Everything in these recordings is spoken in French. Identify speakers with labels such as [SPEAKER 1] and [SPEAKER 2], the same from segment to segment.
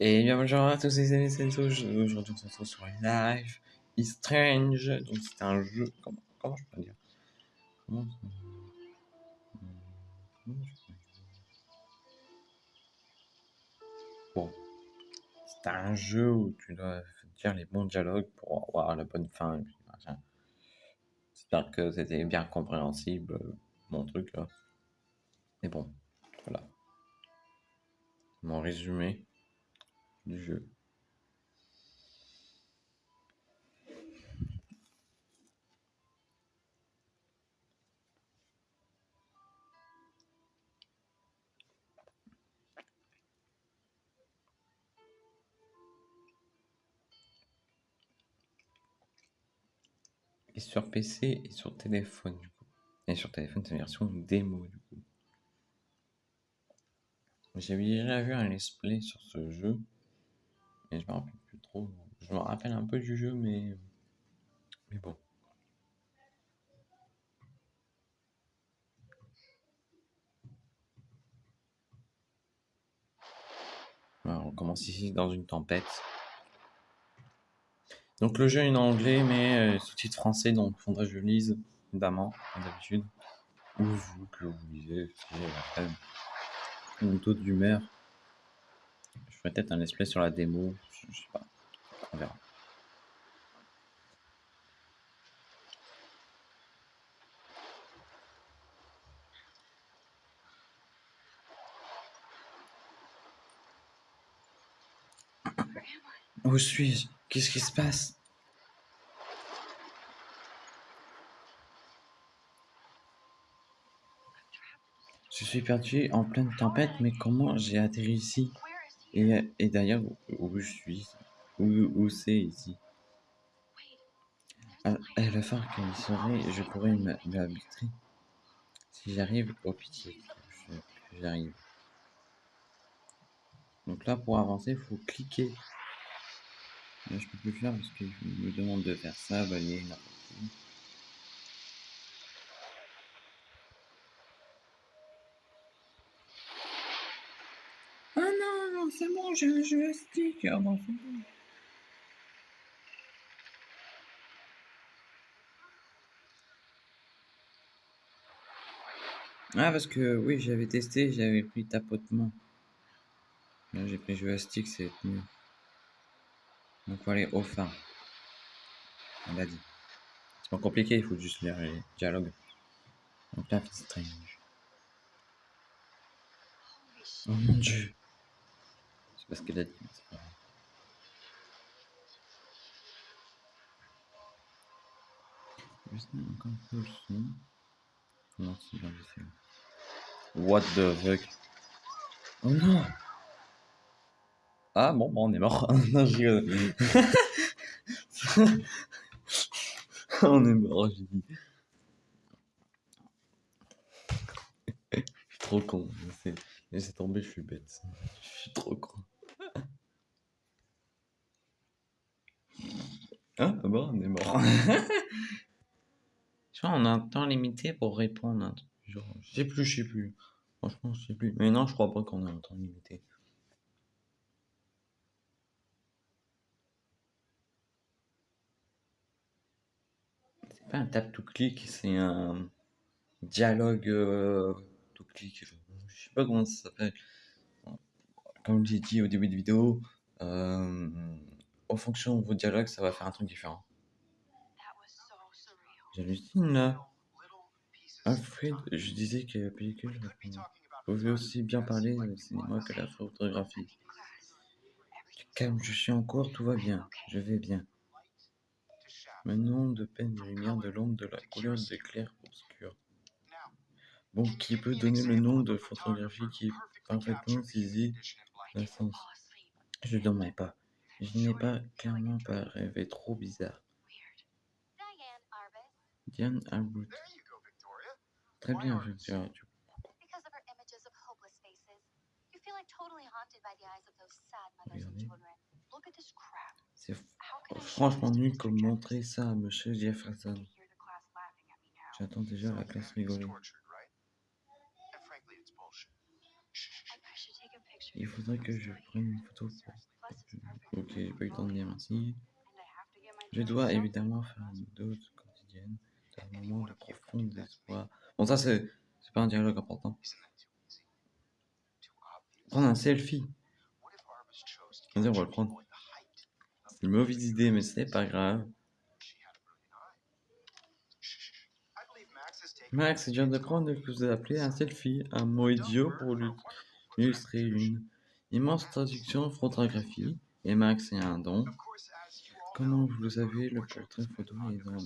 [SPEAKER 1] Et bien bonjour à tous les amis, c'est Aujourd'hui on se retrouve sur une live is Strange. Donc c'est un jeu. Comment, comment je peux dire? Bon. C'est un jeu où tu dois dire les bons dialogues pour avoir la bonne fin. J'espère que c'était bien compréhensible mon truc là. Mais bon, voilà. Mon résumé du jeu. Et sur PC et sur téléphone du coup. Et sur téléphone c'est une version démo du coup. J'avais déjà vu un let's sur ce jeu. Et je me rappelle plus trop. Je me rappelle un peu du jeu, mais. Mais bon. on commence ici dans une tempête. Donc le jeu est en anglais, mais euh, sous-titre français, donc il faudrait que je lise, évidemment, comme d'habitude. Ou vous, que vous lisez, si une taux d'humeur. Je ferai peut-être un display sur la démo, je, sais pas, on verra. Où suis-je? Qu'est-ce qui se passe? Je suis perdu en pleine tempête, mais comment j'ai atterri ici? Et, et d'ailleurs, où, je suis Où, c'est ici? À, la fin qu'il serait, je pourrais m'habituer. Si j'arrive, au pitié, j'arrive. Donc là, pour avancer, il faut cliquer. Là, je peux plus faire parce qu'il me demande de faire ça, balayer n'importe joystick. Ah. Ah, parce que oui, j'avais testé, j'avais pris tapotement. Là, j'ai pris joystick, c'est mieux. Donc, faut aller au fin. On l'a dit. C'est pas compliqué, il faut juste lire les dialogues. Donc là, c'est strange. Oh mon dieu parce qu'elle a dit. Juste encore un peu le son. Non, c'est bien What the fuck? Oh non Ah bon, bon on est mort. non, je on est mort, j'ai dit. je suis trop con. Laissez tomber, je suis bête. Je suis trop con. Ah, bon, on est mort. tu vois, on a un temps limité pour répondre. Hein. Genre, je sais plus, je sais plus. Franchement, je sais plus. Mais non, je crois pas qu'on a un temps limité. C'est pas un tap to click, c'est un dialogue euh, to click. Je sais pas comment ça s'appelle. Comme j'ai dit au début de vidéo, euh, en fonction de vos dialogues, ça va faire un truc différent. J'hallucine là. Alfred, je disais que la pellicule pouvait aussi bien parler le cinéma que la photographie. Calme, je suis en cours, tout va bien, je vais bien. Maintenant, de peine de lumière, de l'ombre, de la couleur, de clair obscur. Bon, qui peut donner le nom de photographie qui est parfaitement saisi la sens Je ne dormais pas. Je n'ai pas clairement pas rêvé trop bizarre. Diane Albert. Très bien, Victoria. C'est franchement nul comme montrer ça à Monsieur Jefferson. J'attends déjà la classe rigoler. Il faudrait que je prenne une photo pour Ok, j'ai pas eu le temps de dire merci. Je dois évidemment faire une dose quotidienne d'un moment de profond désespoir. Bon, ça, c'est pas un dialogue important. Prendre un selfie. On va le prendre. C'est une mauvaise idée, mais c'est pas grave. Max vient de prendre ce que vous appelez un selfie, un mot idiot pour illustrer une immense traduction photographie. Et Max est un don. Comment vous le savez, le portrait photo est dans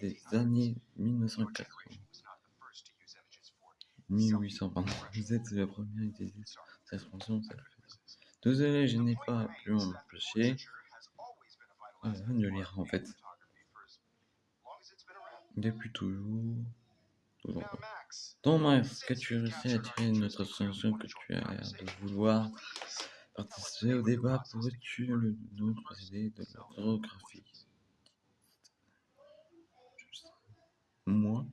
[SPEAKER 1] les années 1980. 1800, pardon. Vous êtes le premier à utiliser cette expression. Désolé, je n'ai pas pu m'empêcher ah, de lire en fait. Depuis toujours. Donc Max, qu'as-tu réussi à attirer notre attention que tu as l'air de vouloir participer au débat? Pourrais-tu le nous procéder de l'orthographie Moi?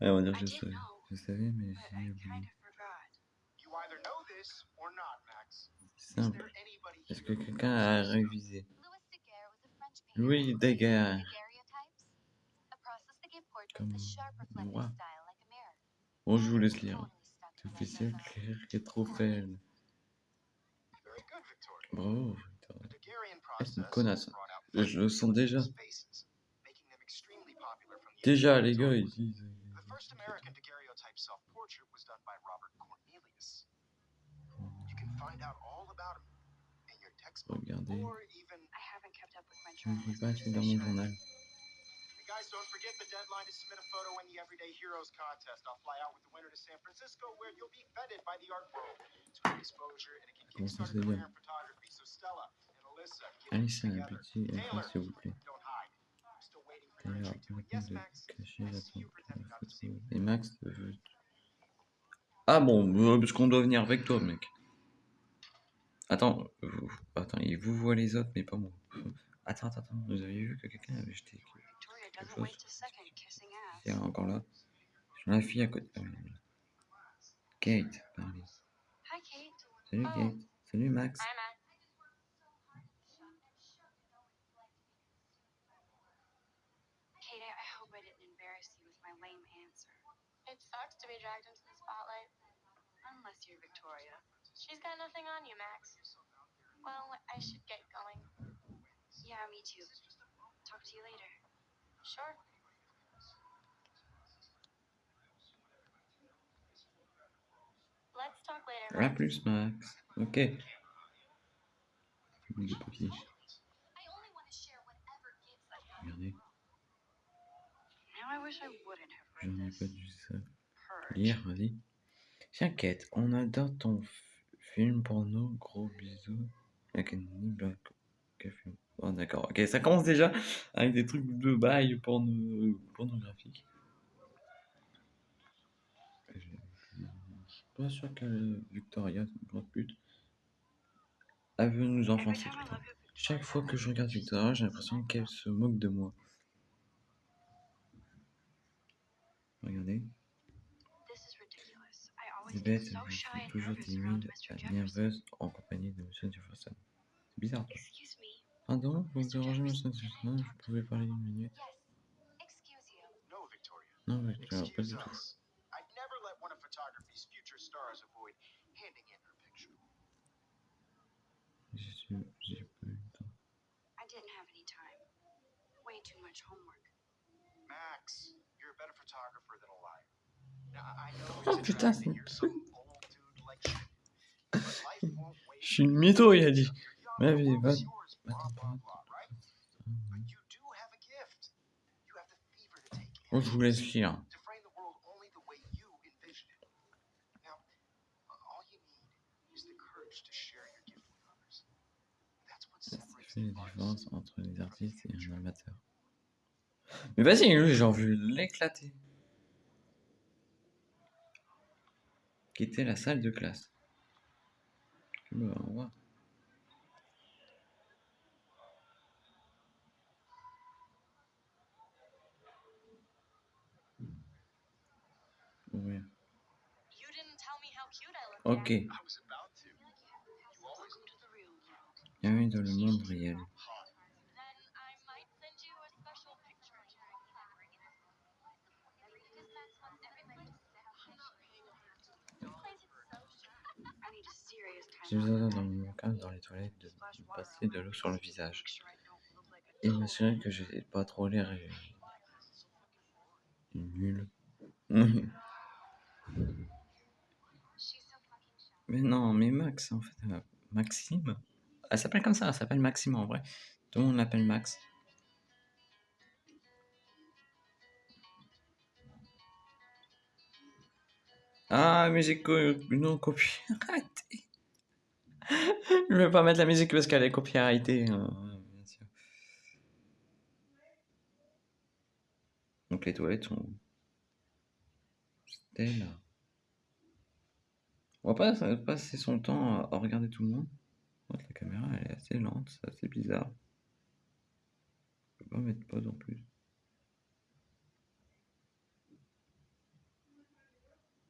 [SPEAKER 1] Ah, on va dire je savais. Je savais, mais j'ai oublié. Simple. Est-ce que quelqu'un a révisé? Louis Daguerre. Comme moi. Bon, je vous laisse lire. C'est officiel clair qui est trop faible. Bravo, Victor. C'est une connasse. Je, je le sens déjà. Déjà, les gars, ils disent. Regardez. Je ne peux pas c'est dans mon journal.
[SPEAKER 2] Guys, don't forget the deadline to submit a photo in the Everyday Heroes contest. I'll fly out with the winner to San Francisco, where you'll be feted by the art world. It's exposure, and it can kickstart
[SPEAKER 1] se
[SPEAKER 2] your
[SPEAKER 1] dit
[SPEAKER 2] career in photography. So Stella and Alyssa, get together.
[SPEAKER 1] petit
[SPEAKER 2] Taylor,
[SPEAKER 1] effort, s'il vous plaît.
[SPEAKER 2] don't hide. I'm still waiting for your entry Yes, Max. I see you pretending not to see
[SPEAKER 1] photo.
[SPEAKER 2] me.
[SPEAKER 1] Et Max. Ah bon, euh, parce qu'on doit venir avec toi, mec. Attends, vous, attends, il vous voit les autres, mais pas moi. Attends, attends, attends, vous avez vu que quelqu'un avait jeté quelque chose Il est encore là. Sur la fille à côté. Ah, oui, oui. Kate, parlez.
[SPEAKER 3] Hi, Kate.
[SPEAKER 1] Salut
[SPEAKER 3] Oh.
[SPEAKER 1] Kate. Salut Max.
[SPEAKER 3] Hi, Max. Kate, I I hope I didn't embarrass you with my lame answer.
[SPEAKER 4] It sucks to be dragged into the spotlight.
[SPEAKER 3] Unless you're Victoria.
[SPEAKER 4] She's got nothing on you, Max. Well, I should get going.
[SPEAKER 3] Yeah, me too. Talk to you later.
[SPEAKER 4] Sure. Let's talk later.
[SPEAKER 1] À
[SPEAKER 4] Max.
[SPEAKER 1] plus Max. Ok. Boule de papier. Regardez,
[SPEAKER 3] Now I wish I wouldn't have
[SPEAKER 1] j'en
[SPEAKER 3] read
[SPEAKER 1] ai
[SPEAKER 3] this.
[SPEAKER 1] pas dû ça. Lire, vas-y. Tiens Kate, on adore ton film porno. Gros bisous. Academy Black. Café. Oh d'accord, ok, ça commence déjà avec des trucs de bail porno... pornographiques. Je suis pas sûr que Victoria, c'est une grosse pute, elle veut nous enfoncer. Chaque fois que je regarde Victoria, j'ai l'impression qu'elle se moque de moi. Regardez, bêtes,
[SPEAKER 3] so
[SPEAKER 1] je
[SPEAKER 3] shy
[SPEAKER 1] suis
[SPEAKER 3] and
[SPEAKER 1] toujours timide, nerveuse en compagnie de Monsieur Jefferson. Bizarre.
[SPEAKER 3] me.
[SPEAKER 1] Pardon, vous dérangez Monsieur Jefferson, je pouvais parler une minute. Non, Victoria, pas du
[SPEAKER 2] Excuse
[SPEAKER 1] tout. J'ai pas eu le temps.
[SPEAKER 3] I didn't have any time. Way too much homework.
[SPEAKER 2] Max, you're a better photographer than a liar. Now, I I know
[SPEAKER 1] Oh, putain, c'est-
[SPEAKER 2] you're some old dude like shit. But life won't wait.
[SPEAKER 1] Je suis une mytho, il a dit. Mais
[SPEAKER 2] world
[SPEAKER 1] va-
[SPEAKER 2] in,
[SPEAKER 1] je vous laisse lire. fait la différence entre les artistes et un
[SPEAKER 2] amateur.
[SPEAKER 1] Mais vas-y, lui, j'ai envie de l'éclater. Quitter la salle de classe. Bah, revoir. Ouais.
[SPEAKER 4] You didn't tell me how cute I looked.
[SPEAKER 1] Ok.
[SPEAKER 2] I was about to. You always
[SPEAKER 3] Welcome to the room.
[SPEAKER 1] Bienvenue dans le monde réel.
[SPEAKER 4] Then I might send you a special picture.
[SPEAKER 3] I need a serious
[SPEAKER 1] J'ai
[SPEAKER 3] time.
[SPEAKER 1] besoin dans mon cas, dans les toilettes, de de passer de l'eau sur le visage. Et m'assurer que je n'ai pas trop l'air euh, nul. mais non, mais Max, en fait, euh, Maxime. Elle s'appelle comme ça, elle s'appelle Maxime en vrai. Tout le monde l'appelle Max. Ah, musique non copyrightée. Je vais pas mettre la musique parce qu'elle est copyrightée. hein. Donc les toilettes sont. On va pas passer son temps à regarder tout le monde. Fait, la caméra elle est assez lente, c'est assez bizarre. Je peux pas mettre pause en plus.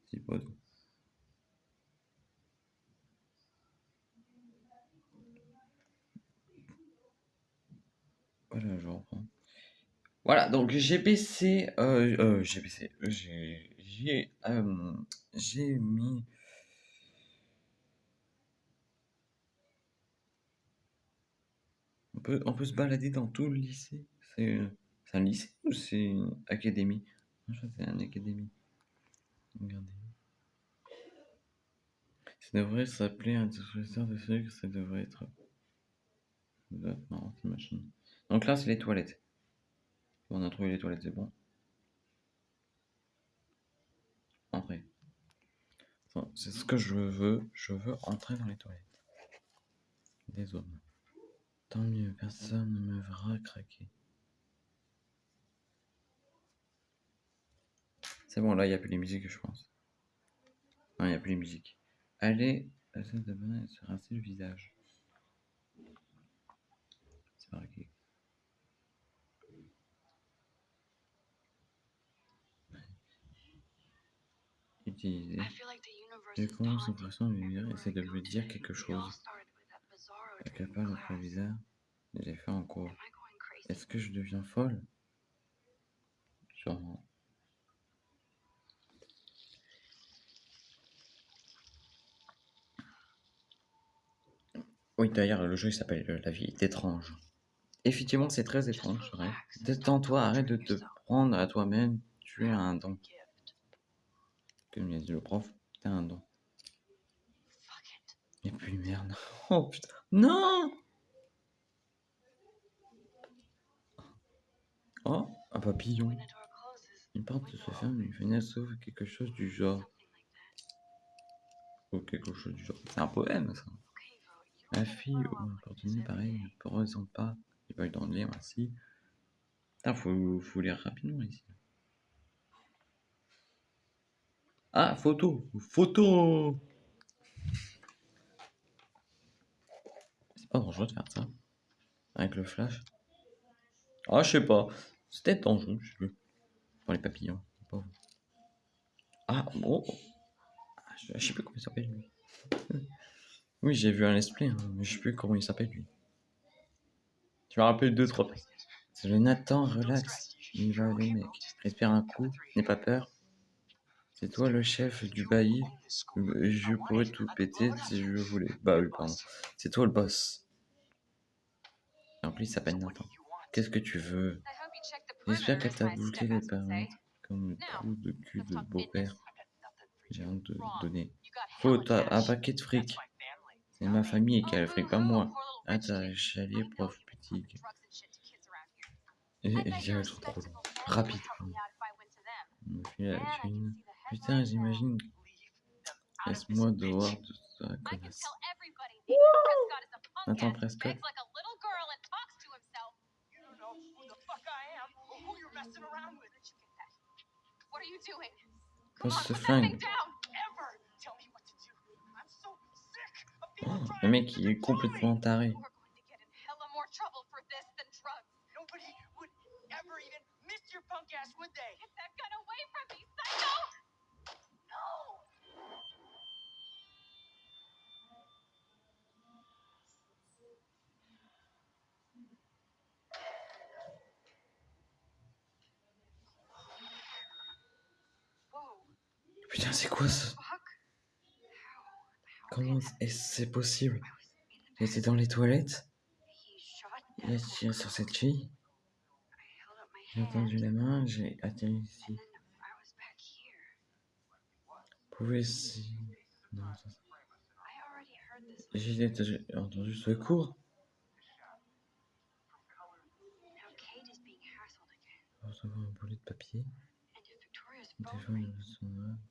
[SPEAKER 1] Si pause. Voilà, je reprends. Voilà, donc j'ai baissé, euh, euh, j'ai baissé, j'ai, j'ai, euh, mis. On peut, on peut se balader dans tout le lycée. C'est, un lycée ou c'est une académie? C'est une académie. Regardez. Ça devrait s'appeler un dispositif de sucre, ça devrait être. Machine. Donc là, c'est les toilettes. On a trouvé les toilettes, c'est bon. Entrer. C'est ce que je veux. Je veux entrer dans les toilettes. Des hommes. Tant mieux, personne ne me verra craquer. C'est bon, là, il n'y a plus les musiques, je pense. Non, il n'y a plus les musiques. Allez, la salle de bain se rincer le visage. C'est marqué. Utiliser. Les concentrations de lumière
[SPEAKER 3] me.
[SPEAKER 1] essaie de lui dire quelque chose?
[SPEAKER 3] started with that bizarro
[SPEAKER 1] La
[SPEAKER 3] dream in
[SPEAKER 1] capable
[SPEAKER 3] class.
[SPEAKER 1] provisoire de les faire en cours. Est-ce que je deviens folle? Sûrement. Oui, d'ailleurs, le jeu il s'appelle euh, La vie est étrange. Effectivement, c'est très étrange, vrai. Détends-toi, arrête de te prendre à toi-même. Tu es un don. Comme l'a dit le prof, t'es un don.
[SPEAKER 3] Fuck it.
[SPEAKER 1] Et puis merde. Oh putain. Non Oh, un papillon. Une porte se ferme, une fenêtre s'ouvre, quelque chose du genre. Ou quelque chose du genre. C'est un poème, ça. La fille ou
[SPEAKER 3] said
[SPEAKER 1] pareil ne ressent pas. Il va dans le lire ainsi. Putain, faut, faut lire rapidement ici. Ah, photo Photo C'est pas dangereux de faire ça. Avec le flash. Ah, je sais pas. Peut-être dangereux, je sais plus. Pour les papillons. Ah, bon. Ah, je, sais plus comment il s'appelle lui. oui, j'ai vu un play, hein, mais je sais plus comment il s'appelle lui. Tu me rappelles deux, trois. C'est le Nathan, relax. Il va aller, mec. Respire un coup, n'aie pas peur. C'est toi le chef du bailli? Je pourrais tout péter si je voulais. Bah oui, pardon. C'est toi le boss. En plus, il s'appelle Nathan. Qu'est-ce que tu veux? J'espère qu'elle t'a bouclé les paramètres comme le trou de cul de beau-père? J'ai honte de donner. Faut t'as un paquet de fric. C'est ma famille qui a le fric, pas moi. Ah, t'as
[SPEAKER 4] know
[SPEAKER 1] prof
[SPEAKER 4] here.
[SPEAKER 1] Et, et j'ai truc trop long. Rapide,
[SPEAKER 4] me
[SPEAKER 1] la. Putain, j'imagine. Laisse-moi dehors de
[SPEAKER 4] can
[SPEAKER 1] connasse.
[SPEAKER 4] tell everybody Nathan Prescott is a punk
[SPEAKER 1] Nathan
[SPEAKER 4] ass who
[SPEAKER 1] Prescott.
[SPEAKER 4] begs like a little girl and talks to himself.
[SPEAKER 2] You don't know who the fuck I am or who you're messing around with.
[SPEAKER 4] Where did you get that? What are you doing? Come
[SPEAKER 1] Pose ce flingue. Oh, le mec, il est complètement taré.
[SPEAKER 2] Ever even miss your punk ass, would they?
[SPEAKER 4] Get that gun away from me, psycho!
[SPEAKER 2] No!
[SPEAKER 1] Putain, c'est Comment est-ce possible
[SPEAKER 3] I was in the
[SPEAKER 1] J'étais dans les toilettes, il a tiré sur cette fille, j'ai tendu la main, j'ai atterri ici.
[SPEAKER 3] here.
[SPEAKER 1] Pouvez si... J'ai entendu-
[SPEAKER 3] being hassled again.
[SPEAKER 1] Recevoir un boulet de papier.
[SPEAKER 3] If Victoria's phone
[SPEAKER 1] Défendre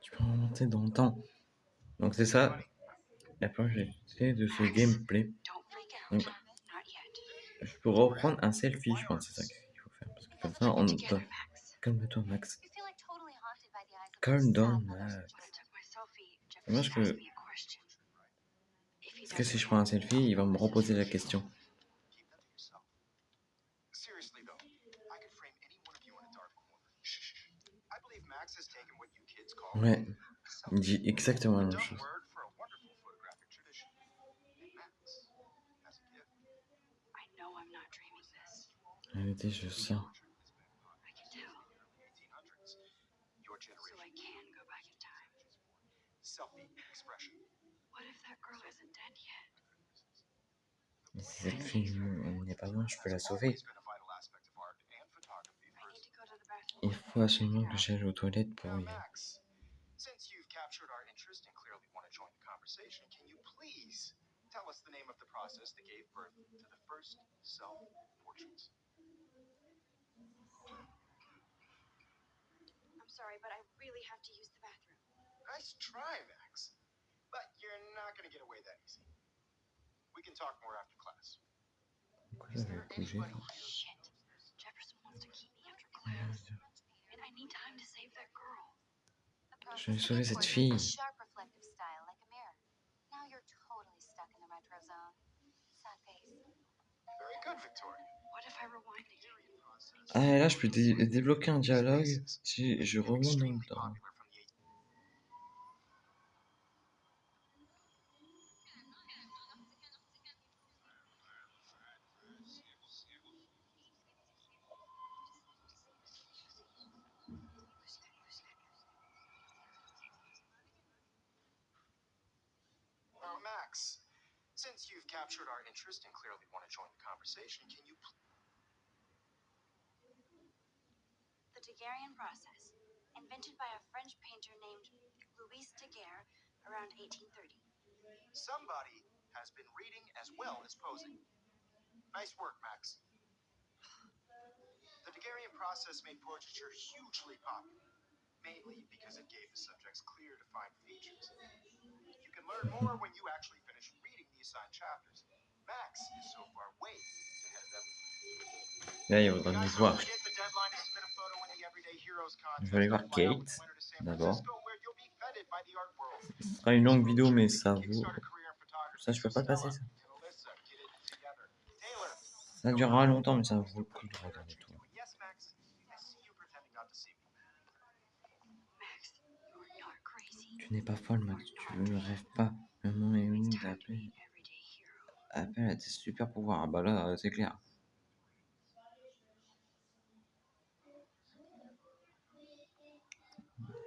[SPEAKER 1] Tu peux remonter dans le temps. Donc c'est ça la projeté de ce gameplay. Donc, je peux reprendre un selfie, je pense, c'est ça qu'il faut faire. Parce que comme ça, on. Calme-toi, Max. Calm down. Max.
[SPEAKER 3] If he
[SPEAKER 1] Parce que si je prends un selfie, il va me reposer la question.
[SPEAKER 2] Selfie expression.
[SPEAKER 3] What if that girl isn't dead yet?
[SPEAKER 1] Et si cette fille n'est pas morte, je peux la sauver. Il faut absolument que j'aille aux toilettes pour
[SPEAKER 2] Now,
[SPEAKER 1] y
[SPEAKER 2] Max, since you've captured our interest and clearly want to join the conversation, can you please tell us the name of the process that gave birth to the first self-portraits?
[SPEAKER 3] I'm sorry, but I really have to use the bathroom.
[SPEAKER 2] Nice try, Max. But you're not going to get away that easy. We can talk more after class. Is there anybody here?
[SPEAKER 3] Shit. Jefferson wants to keep me after class.
[SPEAKER 1] Je vais sauver cette fille. Ah, et là, je peux dé- débloquer un dialogue. Si je remonte dans le temps.
[SPEAKER 2] Captured our interest and clearly want to join the conversation, can you
[SPEAKER 3] The Daguerrean process, invented by a French painter named Louis Daguerre around 1830.
[SPEAKER 2] Somebody has been reading as well as posing. Nice work, Max. The Daguerrean process made portraiture hugely popular, mainly because it gave the subjects clear, defined features. You can learn more when you actually finish reading the assigned chapters. Max is so far way ahead of them.
[SPEAKER 1] Là, il
[SPEAKER 2] Guys,
[SPEAKER 1] nous voir.
[SPEAKER 2] forget the deadline to submit a photo in the Everyday Heroes
[SPEAKER 1] Je vais aller voir Kate, d'abord. Ce sera une longue vidéo, mais ça vaut. Ça, je peux pas le passer, ça. Ça durera longtemps, mais ça vaut le coup de regarder tout. Tu n'es pas folle, Max. Tu ne rêves pas. Le moment est venu
[SPEAKER 3] It's time to be
[SPEAKER 1] d'appeler
[SPEAKER 3] an everyday hero.
[SPEAKER 1] appel à tes super pouvoirs. Ah bah là, c'est clair.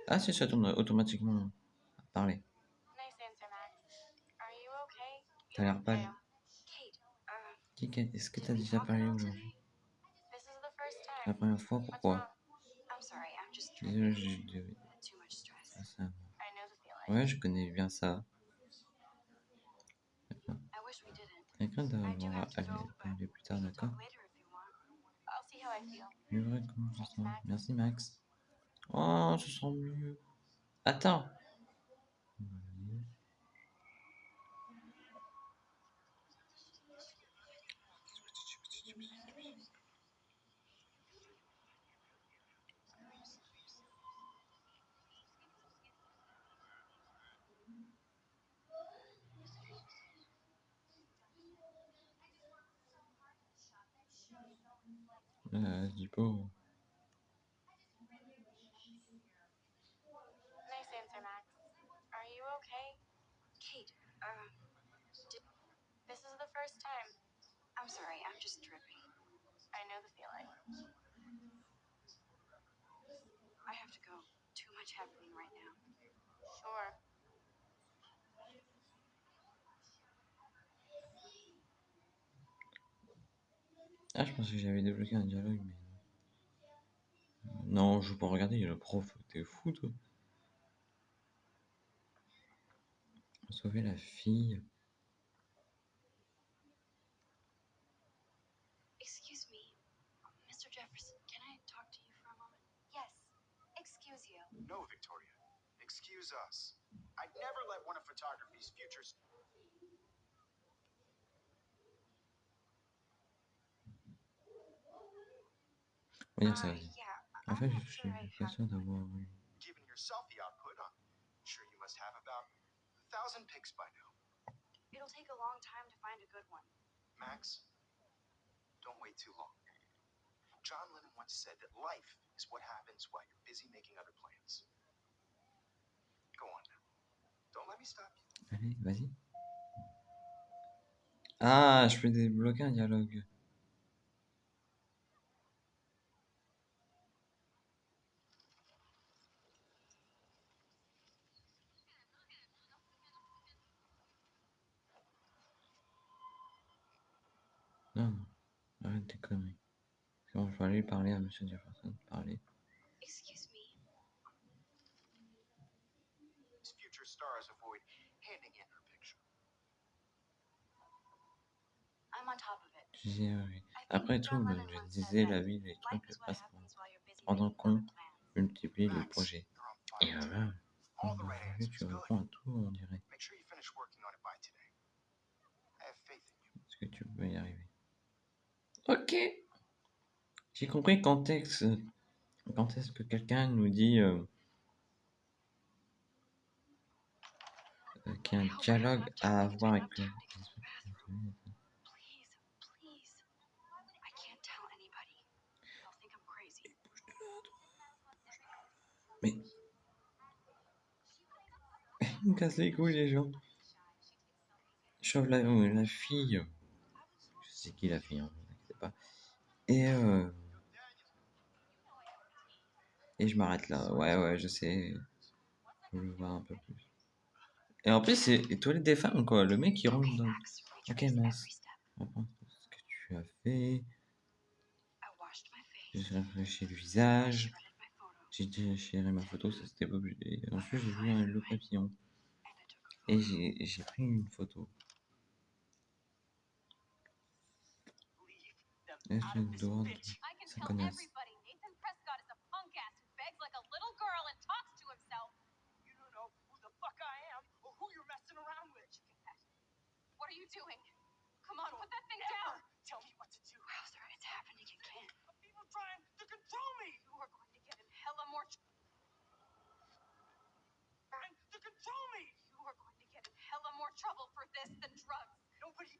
[SPEAKER 1] Ah si, ça tourne automatiquement à parler. T'as l'air pâle.
[SPEAKER 3] Kate,
[SPEAKER 1] est-ce que t'as déjà parlé aujourd'hui La première fois, pourquoi? Désolé, j'ai dû- ah. Ouais, je connais bien ça.
[SPEAKER 3] I wish we didn't.
[SPEAKER 1] Quelqu'un doit
[SPEAKER 3] I do
[SPEAKER 1] avoir
[SPEAKER 3] have to
[SPEAKER 1] allé
[SPEAKER 3] go, but
[SPEAKER 1] parler plus tard,
[SPEAKER 3] we can
[SPEAKER 1] d'accord
[SPEAKER 3] talk later if you
[SPEAKER 4] see how I feel.
[SPEAKER 1] C'est vrai, comment je sens? Merci, Max. Oh, je sens mieux. Attends. Euh, dis pas.
[SPEAKER 4] Nice answer, Max. Are you okay?
[SPEAKER 3] Kate, uh,
[SPEAKER 4] This is the first time.
[SPEAKER 3] I'm sorry, I'm just dripping.
[SPEAKER 4] I know the feeling.
[SPEAKER 3] I have to go. Too much happening right now.
[SPEAKER 4] Sure.
[SPEAKER 1] Ah, je pensais que j'avais débloqué un dialogue, mais non. Non, je veux pas regarder, le prof, t'es fou, toi. Sauver la fille.
[SPEAKER 3] Excuse me, Mr. Jefferson, can I talk to you for a moment?
[SPEAKER 4] Yes. Excuse you.
[SPEAKER 2] No, Victoria. Excuse us. I'd never let one of photography's futures.
[SPEAKER 1] On va dire ça, vas-y.
[SPEAKER 3] yeah,
[SPEAKER 1] En
[SPEAKER 3] I'm
[SPEAKER 1] fait,
[SPEAKER 3] not
[SPEAKER 1] je suis pas sûr d'avoir eu.
[SPEAKER 2] Given your selfie output, I'm sure you must have about a thousand pics by now.
[SPEAKER 3] It'll take a long time to find a good one.
[SPEAKER 2] Max, don't wait too long. John Lennon once said that life is what happens while you're busy making other plans. Go on now. Don't let me stop you.
[SPEAKER 1] Allez, vas-y. Ah, je peux débloquer un dialogue. Non, non, arrête tes conneries. C'est bon, je vais aller parler à Monsieur Jefferson. Parler.
[SPEAKER 3] Excuse me.
[SPEAKER 2] These future stars avoid handing in her picture.
[SPEAKER 3] I'm on top of it.
[SPEAKER 1] Je disais, oui.
[SPEAKER 3] I think
[SPEAKER 1] Après tout, je disais, la vie, les trucs
[SPEAKER 3] what
[SPEAKER 1] passent les
[SPEAKER 2] Max,
[SPEAKER 1] projets.
[SPEAKER 2] you're on
[SPEAKER 1] Et voilà, vu,
[SPEAKER 2] answers.
[SPEAKER 1] tu réponds à tout, on dirait.
[SPEAKER 2] Make sure you finish working on it by today. I have faith in you.
[SPEAKER 1] Est-ce que tu peux y arriver? Ok. J'ai compris quand est-ce, que quelqu'un nous dit euh, qu'il y a un dialogue à avoir avec le... Mais... Ils me cassent les couilles les gens. Chauve la, la fille. Je sais qui la fille, hein, ne vous inquiétez pas. Et euh... Et je m'arrête là. Ouais, ouais, je sais. Je voir un peu plus. Et en plus, c'est les toilettes des femmes, quoi. Le mec, il rentre dans... Ok,
[SPEAKER 3] step.
[SPEAKER 1] Reprends ce que tu as fait. J'ai réfléchi le visage. J'ai déchiré ma photo, ça c'était pas obligé. Ensuite, j'ai vu un- le papillon. Et j'ai pris une photo. Est-ce que le doigt
[SPEAKER 4] I can tell everybody Nathan Prescott is a punk ass who begs like a little girl and talks to himself.
[SPEAKER 2] You don't know who the fuck I am or who you're messing around with.
[SPEAKER 4] What are you doing? Come on, put that thing down.
[SPEAKER 2] Tell me what to do.
[SPEAKER 3] Wowzer, it's happening again.
[SPEAKER 2] People trying to control me.
[SPEAKER 4] You are going to get in hella more tr-
[SPEAKER 2] Trying to control me.
[SPEAKER 4] you are going to get in hella more trouble for this than drugs.
[SPEAKER 2] Nobody.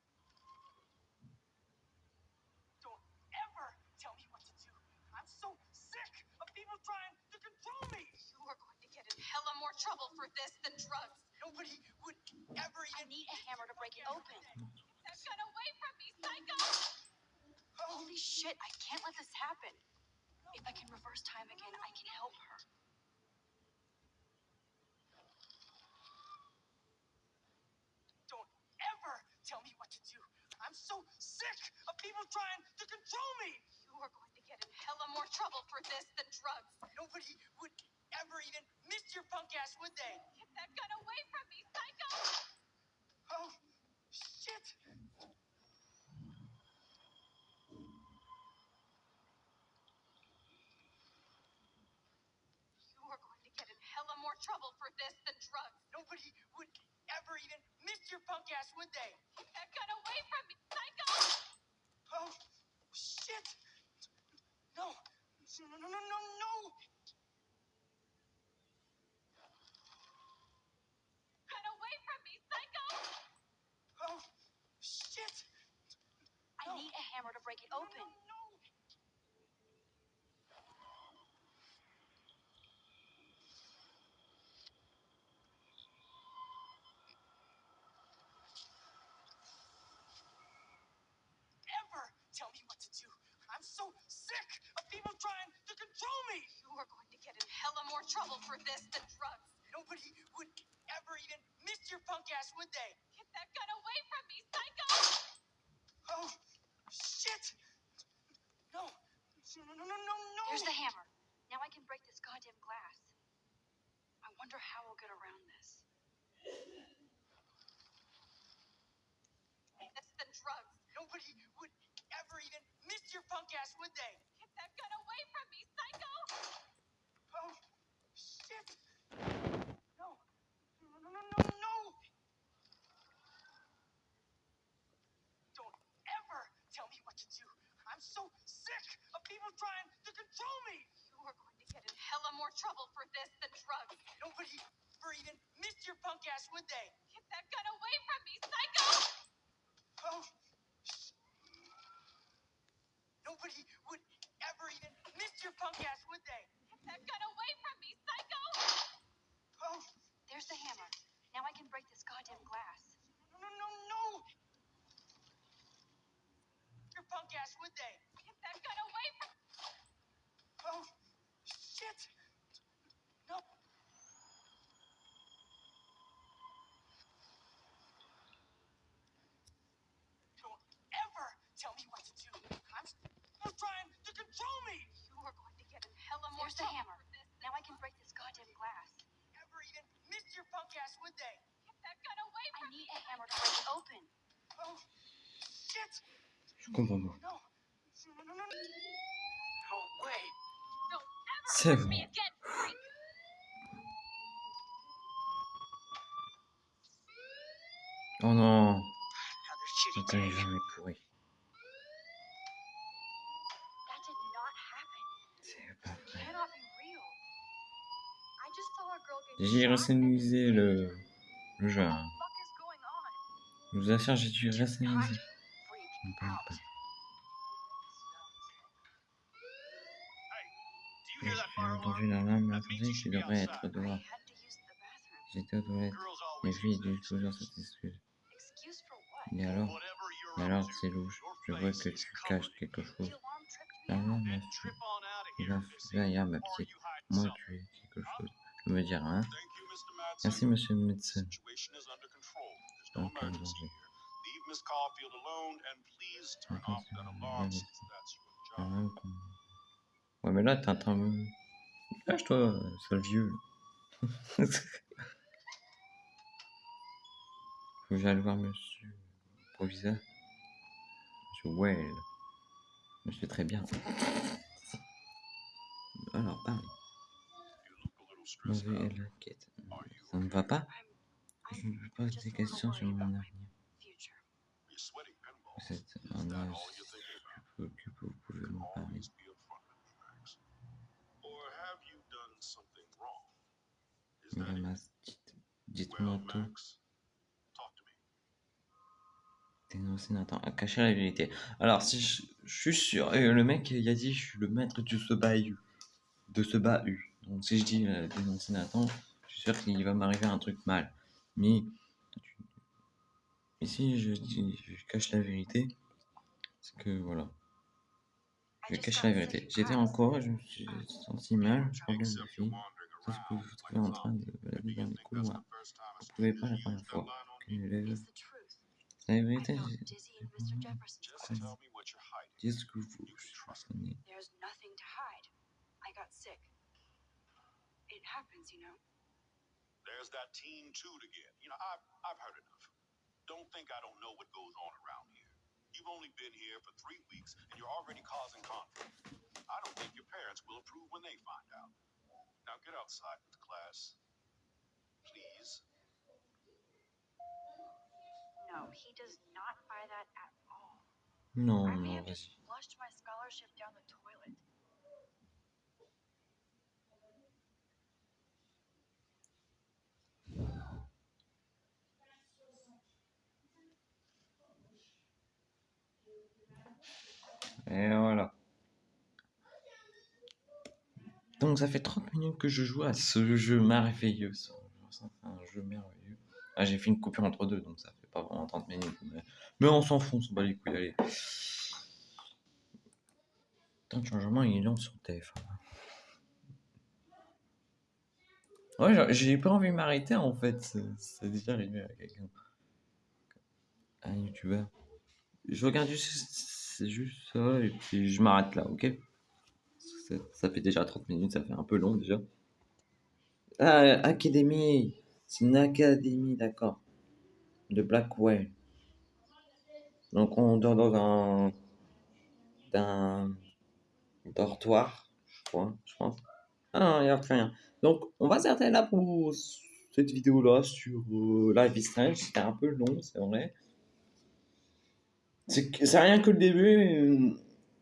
[SPEAKER 2] Don't ever tell me what to do. I'm so sick of people trying to control me.
[SPEAKER 4] You are going to get in hella more trouble for this than drugs.
[SPEAKER 2] Nobody would ever
[SPEAKER 3] I need a hammer to break it open.
[SPEAKER 4] That gun away from me, psycho!
[SPEAKER 3] Holy shit, I can't let this happen. If I can reverse time again, I can help her.
[SPEAKER 2] don't ever tell me what to do. I'm so sick of people trying to control me.
[SPEAKER 4] You are going to get in hella more trouble for this than drugs.
[SPEAKER 2] Nobody would ever even miss your punk ass, would they?
[SPEAKER 4] Get that gun away from me, psycho!
[SPEAKER 2] Oh, shit.
[SPEAKER 4] You are going to get in hella more trouble for this than drugs.
[SPEAKER 2] Nobody would ever even miss your punk ass, would they?
[SPEAKER 4] Get that gun away from me, psycho!
[SPEAKER 2] Oh, shit. No. No, no, no, no, no.
[SPEAKER 4] Gun away from me, psycho!
[SPEAKER 2] Oh, shit.
[SPEAKER 3] I
[SPEAKER 2] No.
[SPEAKER 3] need a hammer to break it
[SPEAKER 2] No,
[SPEAKER 3] open.
[SPEAKER 2] no, no.
[SPEAKER 3] Trouble for this than drugs.
[SPEAKER 5] Nobody would ever even miss your punk ass, would they?
[SPEAKER 3] Get that gun away from me, psycho!
[SPEAKER 5] Oh, shit! No. No, no, no, no, no!
[SPEAKER 6] Here's the hammer. Now I can break this goddamn glass. I wonder how we'll get around this.
[SPEAKER 3] This than drugs.
[SPEAKER 5] Nobody would ever even miss your punk ass, would they?
[SPEAKER 3] Get that gun away from me, psycho!
[SPEAKER 5] Oh, shit! No. No, no, no, no, no! Don't ever tell me what to do. I'm so sick people trying to control me.
[SPEAKER 3] You are going to get in hella more trouble for this than drugs.
[SPEAKER 5] Nobody ever even miss your punk ass, would they?
[SPEAKER 3] Get that gun away from me, psycho!
[SPEAKER 5] Oh. sh- Nobody would ever even miss your punk ass, would they?
[SPEAKER 3] Get that gun away from me, psycho!
[SPEAKER 5] Oh.
[SPEAKER 6] There's the hammer. Now I can break this goddamn glass.
[SPEAKER 5] No, no, no, no! Your punk ass, would they?
[SPEAKER 3] Get that gun away from
[SPEAKER 5] Oh, shit! No. Don't ever tell me what to do. I'm still trying to control me.
[SPEAKER 3] You are going to get in hella more
[SPEAKER 6] There's the hammer. Now I can break this goddamn glass.
[SPEAKER 5] Ever even miss your punk ass, would they?
[SPEAKER 3] Get that gun away
[SPEAKER 6] I need
[SPEAKER 3] me.
[SPEAKER 6] a hammer to break it open.
[SPEAKER 5] Oh, shit!
[SPEAKER 1] Je comprends pas.
[SPEAKER 5] No. No, no, no, no. No way.
[SPEAKER 3] Don't ever
[SPEAKER 1] C'est
[SPEAKER 3] touch me again, freak!
[SPEAKER 1] Oh non
[SPEAKER 5] Another shitty
[SPEAKER 1] Putain,
[SPEAKER 5] day.
[SPEAKER 1] les est pourri. J'ai rationalisé le, le jeu. Je vous assure, j'ai dû rationaliser. J'ai entendu
[SPEAKER 5] alarm?
[SPEAKER 1] l'alarme,
[SPEAKER 5] That
[SPEAKER 1] attendez, qui devrait être dehors. J'étais aux toilettes.
[SPEAKER 5] Always
[SPEAKER 1] filles
[SPEAKER 5] that
[SPEAKER 1] toujours cette excuse. Et alors Mais alors, c'est louche. Je vois que tu caches quelque chose.
[SPEAKER 6] alarm tripped me
[SPEAKER 1] Derrière
[SPEAKER 6] out.
[SPEAKER 1] ma
[SPEAKER 5] Then
[SPEAKER 1] fille.
[SPEAKER 5] trip on out of
[SPEAKER 1] Il va derrière ma petite. Moi, tu es quelque chose. Me dire, hein. Merci, monsieur le médecin. Même qu'on- Ouais, mais là, t'es en train de... Lâche-toi, sale vieux. Faut que j'aille voir monsieur le proviseur. Monsieur Well. Monsieur très bien. Alors, parle.
[SPEAKER 5] Stressed
[SPEAKER 1] Mauvais
[SPEAKER 5] out.
[SPEAKER 1] et l'inquiète. Ça ne va pas Je me pose des questions sur mon avenir. Vous êtes
[SPEAKER 5] that
[SPEAKER 1] âge préoccupé, vous pouvez m'en parler.
[SPEAKER 5] Max.
[SPEAKER 1] Madame dites-moi tout. Dénoncer Nathan, à cacher la vérité. Alors, si je, je suis sûr, et le mec, il a dit, je suis le maître de ce bahut. De ce bahut. Donc, si je dis euh, dénoncer Nathan, je suis sûr qu'il va m'arriver un truc mal. Mais, mais si je, dis, je cache la vérité, c'est que voilà.
[SPEAKER 6] I
[SPEAKER 1] Je cache
[SPEAKER 6] got
[SPEAKER 1] la
[SPEAKER 6] sick
[SPEAKER 1] vérité. J'étais en
[SPEAKER 6] class.
[SPEAKER 1] cours, je me suis senti mal, problème de
[SPEAKER 5] Except you're
[SPEAKER 1] fille.
[SPEAKER 5] wandering
[SPEAKER 1] C'est ce que vous trouvez en train de balader dans couloirs. Vous pouvez
[SPEAKER 5] stranger
[SPEAKER 1] pas la première fois.
[SPEAKER 6] truth?
[SPEAKER 1] C'est la vérité,
[SPEAKER 5] hiding.
[SPEAKER 1] Dis ce que vous
[SPEAKER 5] You can trust
[SPEAKER 6] It happens, you know.
[SPEAKER 5] There's that teen toot again. You know, I've, I've heard enough. Don't think I don't know what goes on around here. You've only been here for three weeks and you're already causing conflict. I don't think your parents will approve when they find out. Now get outside with the class. Please.
[SPEAKER 6] No, he does not buy that at all.
[SPEAKER 1] Non,
[SPEAKER 6] I may
[SPEAKER 1] non,
[SPEAKER 6] have just flushed my scholarship
[SPEAKER 1] Et voilà. Donc ça fait 30 minutes que je joue à ce jeu merveilleux. un jeu merveilleux. Ah, j'ai fait une coupure entre deux, donc ça fait pas vraiment 30 minutes. Mais, on s'en fout, on s'en bat les couilles, allez. Putain, le changement il est lent sur TF1. Ouais, genre, j'ai pas envie de m'arrêter en fait. C'est déjà arrivé à quelqu'un. Un youtubeur. Je regarde juste, c'est juste ça et puis je m'arrête là, ok? Ça, fait déjà 30 minutes, ça fait un peu long déjà. Ah, Académie C'est une académie, d'accord. De Blackwell. Donc on dort dans un. d'un. dortoir, je crois, je pense. Ah non, il n'y a rien. Donc on va s'arrêter là pour cette vidéo là sur euh, Life is Strange. C'était un peu long, c'est vrai. C'est rien que le début euh,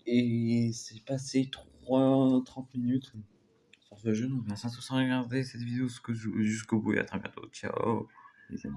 [SPEAKER 1] et c'est passé 3, 30 minutes sur ce jeu. Donc merci à tous d'avoir regardé cette vidéo jusqu'au bout et à très bientôt. Ciao les amis.